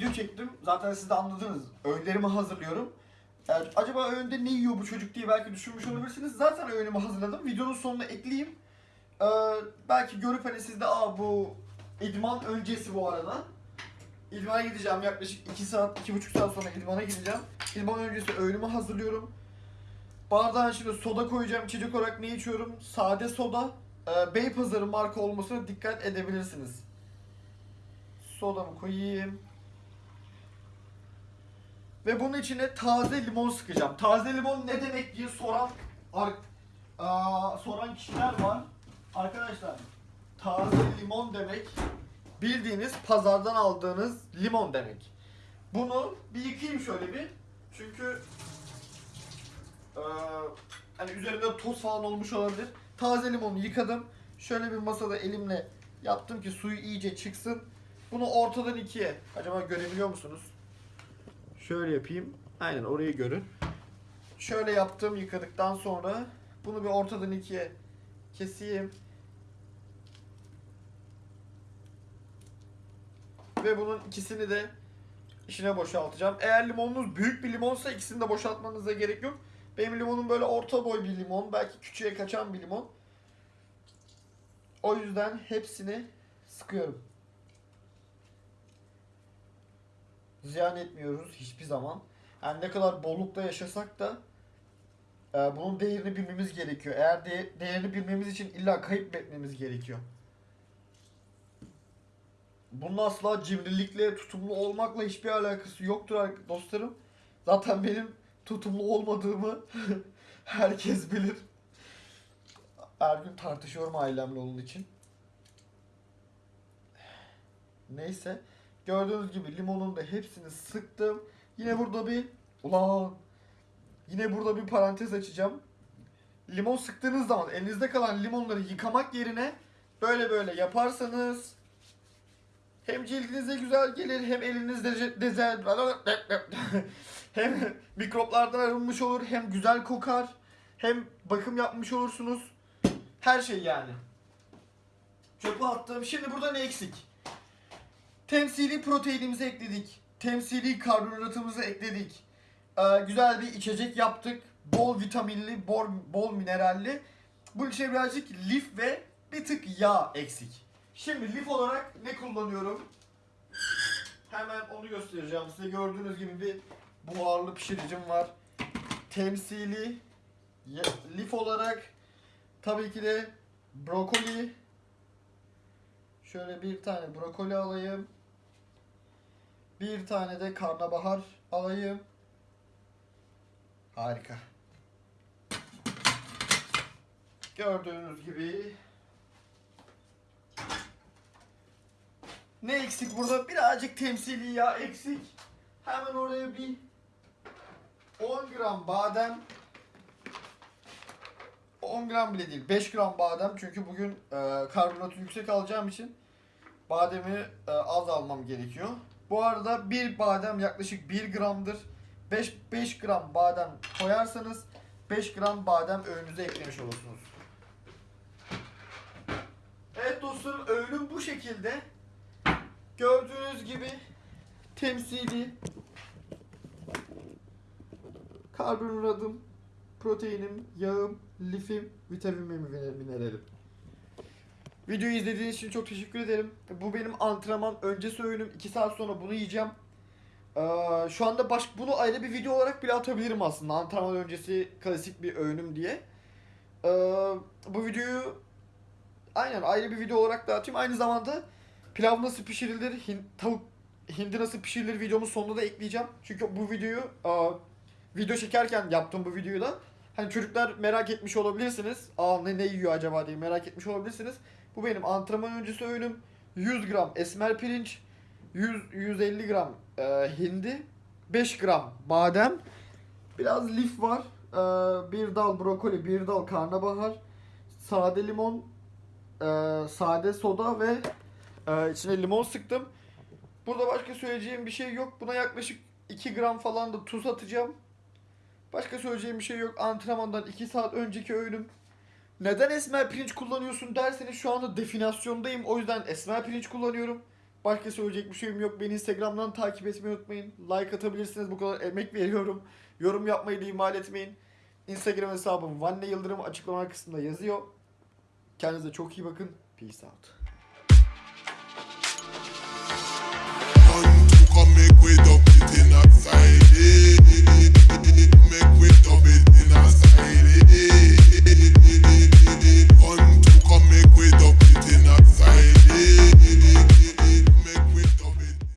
video çektim. Zaten siz de anladınız. Öğünlerimi hazırlıyorum. Ee, acaba öğünde ne yiyor bu çocuk diye belki düşünmüş olabilirsiniz. Zaten öğünümü hazırladım. Videonun sonuna ekleyeyim. Ee, belki görüp hani siz de aa bu idman öncesi bu arada. İdmana gideceğim yaklaşık 2 saat, 2,5 saat sonra idmana gideceğim. İdman öncesi öğünümü hazırlıyorum. Bardağın şimdi soda koyacağım. İçecek olarak ne içiyorum? Sade soda. Ee, Beypazarı marka olmasına dikkat edebilirsiniz. Sodamı koyayım. Ve bunun içine taze limon sıkacağım. Taze limon ne demek diye soran aa, soran kişiler var. Arkadaşlar taze limon demek bildiğiniz pazardan aldığınız limon demek. Bunu bir yıkayayım şöyle bir. Çünkü eee, hani üzerinde toz falan olmuş olabilir. Taze limonu yıkadım. Şöyle bir masada elimle yaptım ki suyu iyice çıksın. Bunu ortadan ikiye. Acaba görebiliyor musunuz? Şöyle yapayım. Aynen orayı görün. Şöyle yaptım yıkadıktan sonra bunu bir ortadan ikiye keseyim. Ve bunun ikisini de içine boşaltacağım. Eğer limonunuz büyük bir limonsa ikisini de boşaltmanıza gerek yok. Benim limonum böyle orta boy bir limon. Belki küçüğe kaçan bir limon. O yüzden hepsini sıkıyorum. Ziyan etmiyoruz hiçbir zaman. Yani ne kadar bollukta yaşasak da e, bunun değerini bilmemiz gerekiyor. Eğer de, değerini bilmemiz için illa kayıp etmemiz gerekiyor. Bunun asla cimrilikle, tutumlu olmakla hiçbir alakası yoktur ar- dostlarım. Zaten benim tutumlu olmadığımı herkes bilir. Her gün tartışıyorum ailemle onun için. Neyse. Gördüğünüz gibi limonun da hepsini sıktım. Yine burada bir ulan yine burada bir parantez açacağım. Limon sıktığınız zaman elinizde kalan limonları yıkamak yerine böyle böyle yaparsanız hem cildinize güzel gelir hem elinizde dezen hem mikroplardan arınmış olur hem güzel kokar hem bakım yapmış olursunuz. Her şey yani. Çöpe attım. Şimdi burada ne eksik? Temsili proteinimizi ekledik. Temsili karbonhidratımızı ekledik. Ee, güzel bir içecek yaptık. Bol vitaminli, bol, bol mineralli. Bunun içine birazcık lif ve bir tık yağ eksik. Şimdi lif olarak ne kullanıyorum? Hemen onu göstereceğim size. Gördüğünüz gibi bir buharlı pişiricim var. Temsili lif olarak tabii ki de brokoli. Şöyle bir tane brokoli alayım. Bir tane de karnabahar alayım. Harika. Gördüğünüz gibi ne eksik burada? Birazcık temsili yağ eksik. Hemen oraya bir 10 gram badem 10 gram bile değil 5 gram badem çünkü bugün e, karbonatı yüksek alacağım için bademi e, az almam gerekiyor. Bu arada bir badem yaklaşık 1 gramdır. 5 5 gram badem koyarsanız 5 gram badem öğünüze eklemiş olursunuz. Evet dostlarım öğünüm bu şekilde. Gördüğünüz gibi temsili karbonhidratım, proteinim, yağım, lifim, vitaminim mineralim. Videoyu izlediğiniz için çok teşekkür ederim. Bu benim antrenman öncesi öğünüm. 2 saat sonra bunu yiyeceğim. Ee, şu anda baş, bunu ayrı bir video olarak bile atabilirim aslında. Antrenman öncesi klasik bir öğünüm diye. Ee, bu videoyu aynen ayrı bir video olarak da atayım. Aynı zamanda pilav nasıl pişirilir, hin, tavuk hindi nasıl pişirilir videomun sonunda da ekleyeceğim. Çünkü bu videoyu aa, video çekerken yaptım bu videoyu da. Hani çocuklar merak etmiş olabilirsiniz. Aa ne, ne yiyor acaba diye merak etmiş olabilirsiniz. Bu benim antrenman öncesi öğünüm. 100 gram esmer pirinç, 100 150 gram e, hindi, 5 gram badem, biraz lif var. E, bir dal brokoli, bir dal karnabahar, sade limon, e, sade soda ve e, içine limon sıktım. Burada başka söyleyeceğim bir şey yok. Buna yaklaşık 2 gram falan da tuz atacağım. Başka söyleyeceğim bir şey yok. Antrenmandan 2 saat önceki öğünüm. Neden esmer pirinç kullanıyorsun derseniz şu anda definasyondayım. O yüzden esmer pirinç kullanıyorum. Başka söyleyecek bir şeyim yok. Beni Instagram'dan takip etmeyi unutmayın. Like atabilirsiniz. Bu kadar emek veriyorum. Yorum yapmayı da ihmal etmeyin. Instagram hesabım Vanne Yıldırım açıklama kısmında yazıyor. Kendinize çok iyi bakın. Peace out. Come make way up,